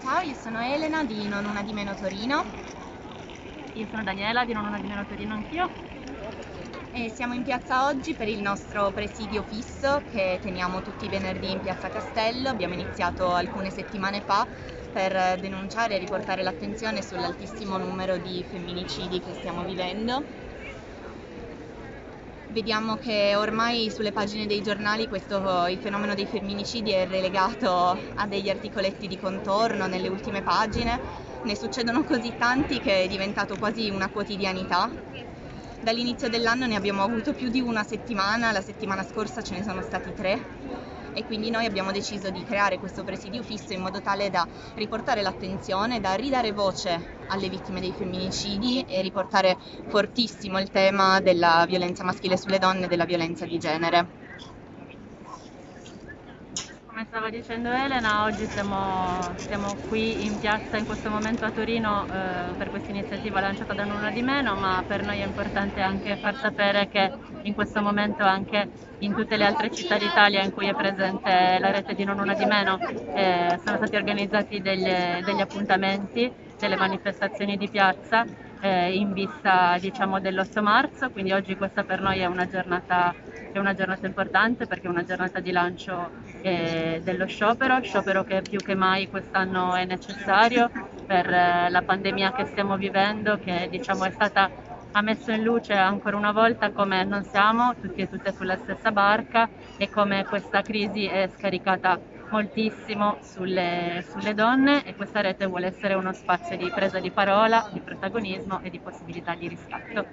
Ciao, io sono Elena di Non Una di Meno Torino Io sono Daniela di Non Una di Meno Torino anch'io. e siamo in piazza oggi per il nostro presidio fisso che teniamo tutti i venerdì in piazza Castello. Abbiamo iniziato alcune settimane fa per denunciare e riportare l'attenzione sull'altissimo numero di femminicidi che stiamo vivendo. Vediamo che ormai sulle pagine dei giornali questo, il fenomeno dei femminicidi è relegato a degli articoletti di contorno nelle ultime pagine, ne succedono così tanti che è diventato quasi una quotidianità. Dall'inizio dell'anno ne abbiamo avuto più di una settimana, la settimana scorsa ce ne sono stati tre e quindi noi abbiamo deciso di creare questo presidio fisso in modo tale da riportare l'attenzione, da ridare voce alle vittime dei femminicidi e riportare fortissimo il tema della violenza maschile sulle donne e della violenza di genere. Stava dicendo Elena, oggi siamo, siamo qui in piazza in questo momento a Torino eh, per questa iniziativa lanciata da Nulla di Meno, ma per noi è importante anche far sapere che in questo momento anche in tutte le altre città d'Italia in cui è presente la rete di Non Una di Meno eh, sono stati organizzati degli, degli appuntamenti, delle manifestazioni di piazza eh, in vista diciamo, dell'8 marzo, quindi oggi questa per noi è una giornata, è una giornata importante perché è una giornata di lancio eh, dello sciopero, sciopero che più che mai quest'anno è necessario per eh, la pandemia che stiamo vivendo, che diciamo, è stata ha messo in luce ancora una volta come non siamo tutti e tutte sulla stessa barca e come questa crisi è scaricata moltissimo sulle, sulle, donne e questa rete vuole essere uno spazio di presa di parola, di protagonismo e di possibilità di riscatto.